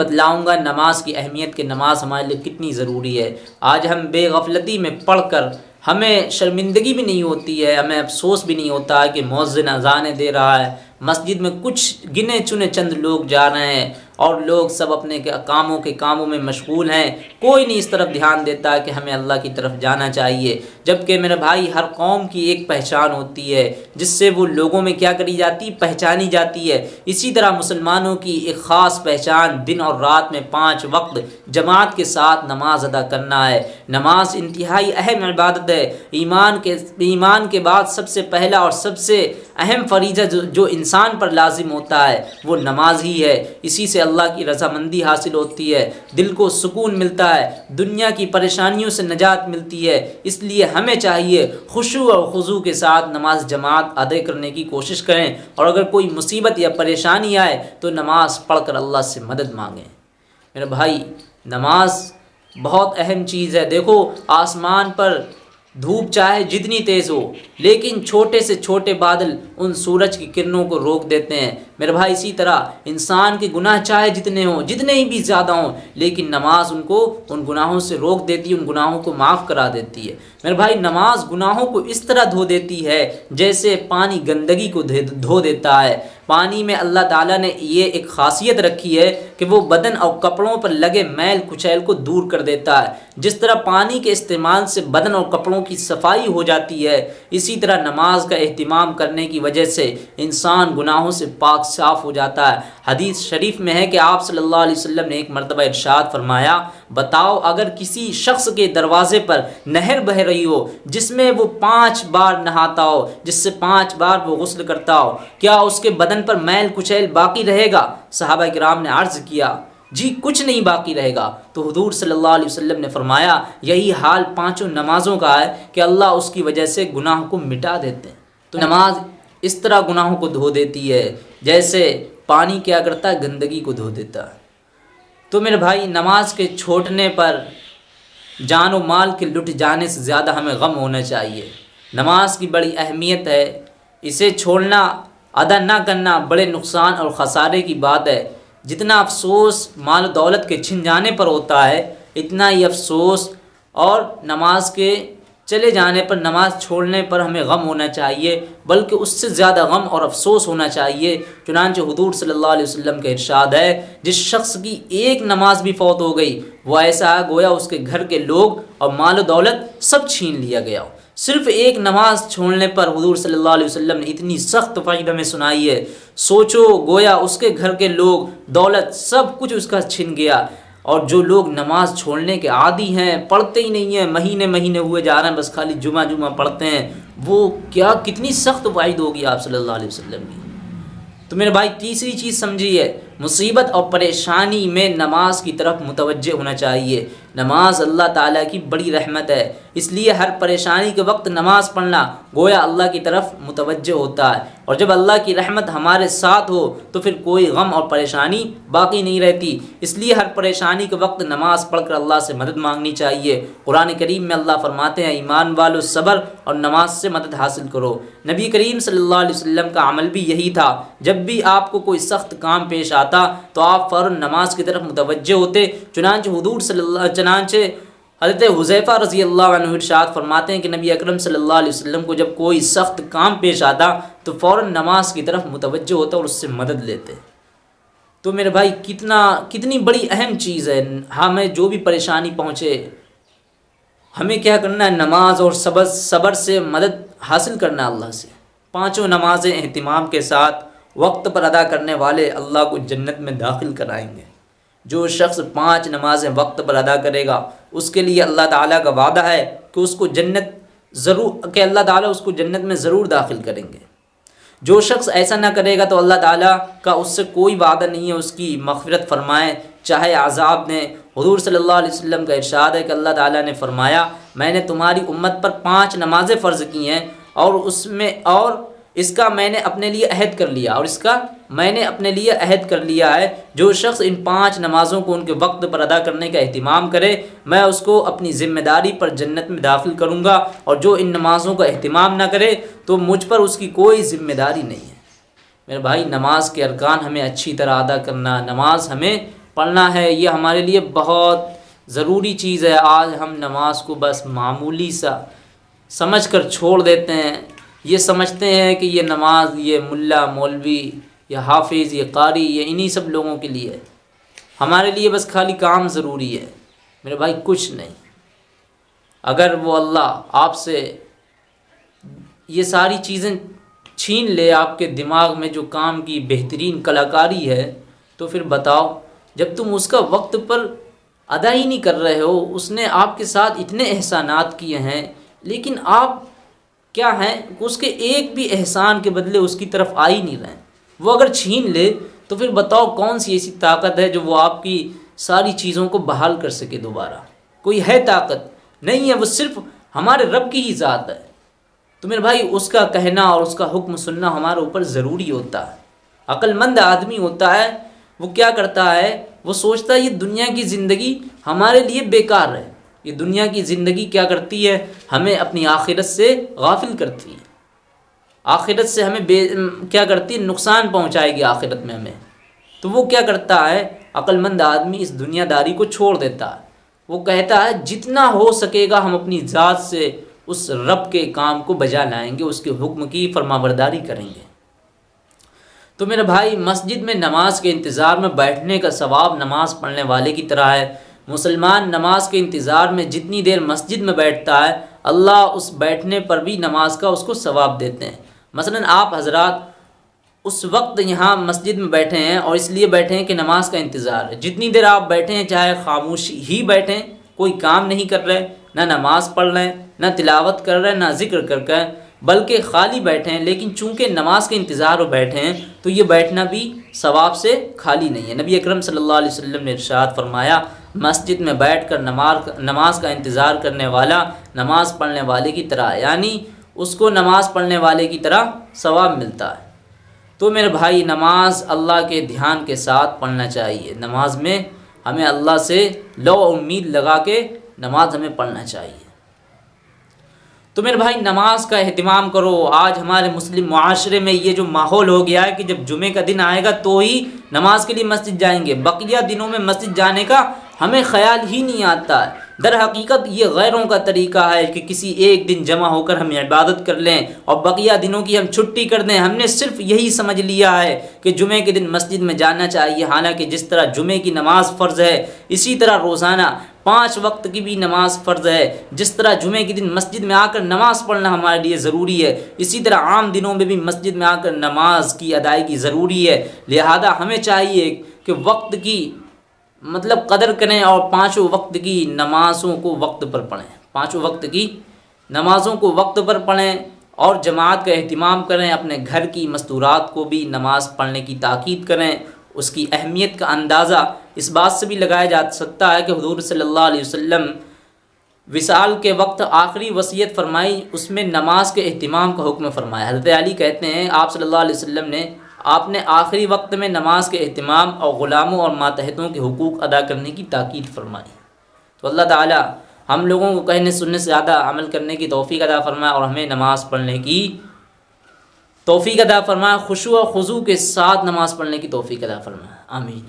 बतलाऊँगा नमाज़ की अहमियत के नमाज़ हमारे लिए कितनी ज़रूरी है। आज हम बेगफलती में पढ़ कर हमें शर्मिंदगी भी नहीं होती है, हमें अफसोस भी नहीं होता है कि मौज़न अजान दे रहा है। मस्जिद में कुछ गिने चुने चंद लोग जा रहे हैं। और लोग सब अपने कामों के कामों में मशगूल हैं। कोई नहीं इस तरफ़ ध्यान देता कि हमें अल्लाह की तरफ़ जाना चाहिए, जबकि मेरे भाई हर कौम की एक पहचान होती है, जिससे वो लोगों में क्या करी जाती, पहचानी जाती है। इसी तरह मुसलमानों की एक ख़ास पहचान दिन और रात में पाँच वक्त जमात के साथ नमाज़ अदा करना है। नमाज़ इंतहाई अहम इबादत है। ईमान के ईमान के बाद सबसे पहला और सबसे अहम फरीजा जो, जो इंसान पर लाजिम होता है वो नमाज़ ही है। इसी से अल्लाह की रजामंदी हासिल होती है। दिल को सुकून मिलता है दुनिया की परेशानियों से नजात मिलती है। इसलिए हमें चाहिए खुशू और खुजू के साथ नमाज़ जमात अदा करने की कोशिश करें। और अगर कोई मुसीबत या परेशानी आए तो नमाज़ पढ़ कर अल्लाह से मदद मांगें। मेरे भाई नमाज़ बहुत अहम चीज़ है। देखो आसमान पर धूप चाहे जितनी तेज़ हो, लेकिन छोटे से छोटे बादल उन सूरज की किरणों को रोक देते हैं। मेरे भाई, इसी तरह इंसान के गुनाह चाहे जितने हों, जितने ही भी ज़्यादा हों, लेकिन नमाज़ उनको उन गुनाहों से रोक देती है, उन गुनाहों को माफ़ करा देती है। मेरे भाई, नमाज़ गुनाहों को इस तरह धो देती है, जैसे पानी गंदगी को धो देता है। पानी में अल्लाह ताला ने ये एक खासियत रखी है कि वो बदन और कपड़ों पर लगे मैल कुचैल को दूर कर देता है। जिस तरह पानी के इस्तेमाल से बदन और कपड़ों की सफ़ाई हो जाती है, इसी तरह नमाज़ का अहतमाम करने की वजह से इंसान गुनाहों से पाक साफ़ हो जाता है। हदीस शरीफ में है कि आप अलैहि वसल्लम ने एक मरतबा इरशाद फरमाया बताओ, अगर किसी शख्स के दरवाजे पर नहर बह रही हो, जिसमें वो पाँच बार नहाता हो, जिससे पाँच बार वो गसल करता हो, क्या उसके बदन पर मैल कुचैल बाकी रहेगा? साहबा कराम ने अर्ज़ किया, जी, कुछ नहीं बाकी रहेगा। तो हजूर सल्लल्लाहु अलैहि वसल्लम ने फरमाया, यही हाल पाँचों नमाज़ों का है कि अल्लाह उसकी वजह से गुनाह को मिटा देते हैं। तो नमाज़ इस तरह गुनाहों को धो देती है, जैसे पानी क्या करता है गंदगी को धो देता है। तो मेरे भाई, नमाज़ के छोड़ने पर जान व माल के लुट जाने से ज़्यादा हमें गम होना चाहिए। नमाज़ की बड़ी अहमियत है। इसे छोड़ना, अदा ना करना बड़े नुकसान और ख़सारे की बात है। जितना अफसोस माल दौलत के छिन जाने पर होता है, इतना ही अफसोस और नमाज़ के चले जाने पर, नमाज़ छोड़ने पर हमें गम होना चाहिए, बल्कि उससे ज़्यादा गम और अफसोस होना चाहिए। चुनानच हदूर सल्लल्लाहु अलैहि वसल्लम का इरशाद है, जिस शख्स की एक नमाज़ भी फौत हो गई वो ऐसा गोया उसके घर के लोग और माल दौलत सब छीन लिया गया। सिर्फ़ एक नमाज़ छोड़ने पर हजूर सल्लल्लाहु अलैहि वसल्लम ने इतनी सख्त फ़ायदा में सुनाई है। सोचो, गोया उसके घर के लोग, दौलत सब कुछ उसका छिन गया। और जो लोग नमाज़ छोड़ने के आदि हैं, पढ़ते ही नहीं हैं, महीने महीने हुए जा रहे हैं, बस खाली जुमा जुमा पढ़ते हैं, वो क्या कितनी सख्त वाइद होगी आप सल्लल्लाहु अलैहि वसल्लम की? तो मेरे भाई, तीसरी चीज़ समझिए मुसीबत और परेशानी में नमाज़ की तरफ़ मुतवजह होना चाहिए। नमाज़ अल्लाह ताला की बड़ी रहमत है। इसलिए हर परेशानी के वक्त नमाज़ पढ़ना गोया अल्लाह की तरफ़ मुतवजह होता है। और जब अल्लाह की रहमत हमारे साथ हो तो फिर कोई गम और परेशानी बाकी नहीं रहती। इसलिए हर परेशानी के वक्त नमाज़ पढ़कर अल्लाह से मदद मांगनी चाहिए। कुरान करीम में अल्लाह फरमाते हैं, ईमान वालो सब्र और नमाज़ से मदद हासिल करो। नबी करीम सल्लल्लाहु अलैहि वसल्लम का अमल भी यही था। जब भी आपको कोई सख्त काम पेश आता तो आप फ़ौर नमाज़ की तरफ़ मुतवजह होते। चुनाच हदूर सल्ला चनाच हज़रत हुजैफ़ा रज़ी अल्लाह फरमाते हैं कि नबी अकरम सल्लल्लाहु अलैहि वसल्लम को जब कोई सख्त काम पेश आता तो फ़ौर नमाज़ की तरफ़ मुतवजह होता और उससे मदद लेते। तो मेरे भाई, कितना, कितनी बड़ी अहम चीज़ है। हमें जो भी परेशानी पहुँचे, हमें क्या करना है? नमाज़ और सबर सबर से मदद हासिल करना अल्लाह से। पाँचों नमाज़ें अहतमाम के साथ वक्त पर अदा करने वाले अल्लाह को जन्नत में दाखिल कराएँगे। जो शख्स पाँच नमाजें वक्त पर अदा करेगा, उसके लिए अल्लाह ताला का वादा है कि उसको जन्नत ज़रूर, कि अल्लाह ताला उसको जन्नत में ज़रूर दाखिल करेंगे। जो शख्स ऐसा ना करेगा तो अल्लाह ताला का उससे कोई वादा नहीं है, उसकी मफ़रत फरमाएँ। चाहे आज़ाब ने, हजूर सल्लल्लाहु अलैहि वसल्लम का इरशाद है कि अल्लाह ताला ने फरमाया, मैंने तुम्हारी उम्मत पर पाँच नमाज़ें फ़र्ज़ की हैं और उसमें, और इसका मैंने अपने लिए अहद कर लिया और इसका मैंने अपने लिए अहद कर लिया है। जो शख्स इन पाँच नमाज़ों को उनके वक्त पर अदा करने का अहतमाम करे, मैं उसको अपनी ज़िम्मेदारी पर जन्नत में दाखिल करूँगा और जो इन नमाज़ों का अहतमाम ना करे तो मुझ पर उसकी कोई ज़िम्मेदारी नहीं है। मेरे भाई, नमाज़ के अरकान हमें अच्छी तरह अदा करना, नमाज़ हमें पढ़ना है, ये हमारे लिए बहुत ज़रूरी चीज़ है। आज हम नमाज़ को बस मामूली सा समझ कर छोड़ देते हैं। ये समझते हैं कि ये नमाज़, ये मुल्ला, मौलवी, या हाफिज़, ये कारी, ये इन्हीं सब लोगों के लिए हमारे लिए बस खाली काम ज़रूरी है। मेरे भाई, कुछ नहीं। अगर वो अल्लाह आपसे ये सारी चीज़ें छीन ले आपके दिमाग में जो काम की बेहतरीन कलाकारी है तो फिर बताओ, जब तुम उसका वक्त पर अदा ही नहीं कर रहे हो, उसने आपके साथ इतने एहसानात किए हैं, लेकिन आप क्या हैं? उसके एक भी एहसान के बदले उसकी तरफ़ आ ही नहीं रहे वो अगर छीन ले तो फिर बताओ कौन सी ऐसी ताकत है जो वो आपकी सारी चीज़ों को बहाल कर सके दोबारा? कोई है ताकत? नहीं है, वो सिर्फ़ हमारे रब की ही ज़ात है। तो मेरे भाई, उसका कहना और उसका हुक्म सुनना हमारे ऊपर ज़रूरी होता है। अक्लमंद आदमी होता है, वो क्या करता है? वो सोचता है, ये दुनिया की ज़िंदगी हमारे लिए बेकार है। ये दुनिया की ज़िंदगी क्या करती है? हमें अपनी आखिरत से गाफिल करती है। आखिरत से हमें बे क्या करती है? नुकसान पहुंचाएगी आखिरत में हमें। तो वो क्या करता है? अक्लमंद आदमी इस दुनियादारी को छोड़ देता है। वो कहता है, जितना हो सकेगा हम अपनी ज़ात से उस रब के काम को बजा लाएँगे, उसके हुक्म की फरमाबरदारी करेंगे। तो मेरे भाई, मस्जिद में नमाज़ के इंतज़ार में बैठने का सवाब नमाज़ पढ़ने वाले की तरह है। मुसलमान नमाज़ के इंतज़ार में जितनी देर मस्जिद में बैठता है, अल्लाह उस बैठने पर भी नमाज़ का उसको सवाब देते हैं। मसलन आप हजरात उस वक्त यहाँ मस्जिद में बैठे हैं और इसलिए बैठे हैं कि नमाज़ का इंतज़ार है। जितनी देर आप बैठे हैं, चाहे खामोश ही बैठें कोई काम नहीं कर रहे ना नमाज़ पढ़ रहे हैं, ना तिलावत कर रहे हैं, ना ज़िक्र कर रहे बल्कि खाली बैठे हैं, लेकिन चूँकि नमाज़ के इंतज़ार में बैठे हैं तो ये बैठना भी सवाब से खाली नहीं है। नबी अकरम सल्लल्लाहु अलैहि वसल्लम ने इरशाद फरमाया मस्जिद में बैठ कर नमाज़ नमाज़ का इंतज़ार करने वाला, नमाज़ पढ़ने वाले की तरह, यानी उसको नमाज़ पढ़ने वाले की तरह सवाब मिलता है। तो मेरे भाई, नमाज़ अल्लाह के ध्यान के साथ पढ़ना चाहिए। नमाज़ में हमें अल्लाह से लो उम्मीद लगा के नमाज़ हमें पढ़ना चाहिए। तो मेरे भाई, नमाज़ का अहतमाम करो। आज हमारे मुस्लिम माशरे में ये जो माहौल हो गया है कि जब जुमे का दिन आएगा तो ही नमाज़ के लिए मस्जिद जाएँगे। बकिया दिनों में मस्जिद जाने का हमें ख्याल ही नहीं आता। है दर हकीकत ये गैरों का तरीका है कि किसी एक दिन जमा होकर हम इबादत कर लें और बकिया दिनों की हम छुट्टी कर दें। हमने सिर्फ़ यही समझ लिया है कि जुमे के दिन मस्जिद में जाना चाहिए। हालाँकि जिस तरह जुमे की नमाज़ फ़र्ज़ है, इसी तरह रोज़ाना पाँच वक्त की भी नमाज़ फ़र्ज़ है। जिस तरह जुमे के दिन मस्जिद में आकर नमाज़ पढ़ना हमारे लिए ज़रूरी है, इसी तरह आम दिनों में भी मस्जिद में आकर नमाज़ की अदायगी ज़रूरी है। लिहाजा हमें चाहिए कि वक्त की मतलब कदर करें और पाँचों वक्त की नमाज़ों को वक्त पर पढ़ें। पाँचों वक्त की नमाज़ों को वक्त पर पढ़ें और जमात का अहतमाम करें। अपने घर की मस्तूरात को भी नमाज़ पढ़ने की ताक़ीद करें। उसकी अहमियत का अंदाज़ा इस बात से भी लगाया जा सकता है कि हजूर अलैहि वसल्लम विसाल के वक्त आखिरी वसीयत फरमाई, उसमें नमाज़ के अहतमाम का हुक्म फरमाया। हज़रत अली कहते हैं, आप अलैहि वसल्लम ने आपने आखिरी वक्त में नमाज़ के अहतमाम और ग़ुलामों और मातहतों के हकूक़ अदा करने की ताक़ीद फरमाई। तो अल्लाह ताला हम लोगों को कहने, सुनने से ज़्यादा अमल करने की तोफ़ी अदा फरमाए और हमें नमाज़ पढ़ने की तोफ़ी अदा फरमाए, खुशु और खुजू के साथ नमाज़ पढ़ने की तोफ़ी अदा फरमाए। आमीन।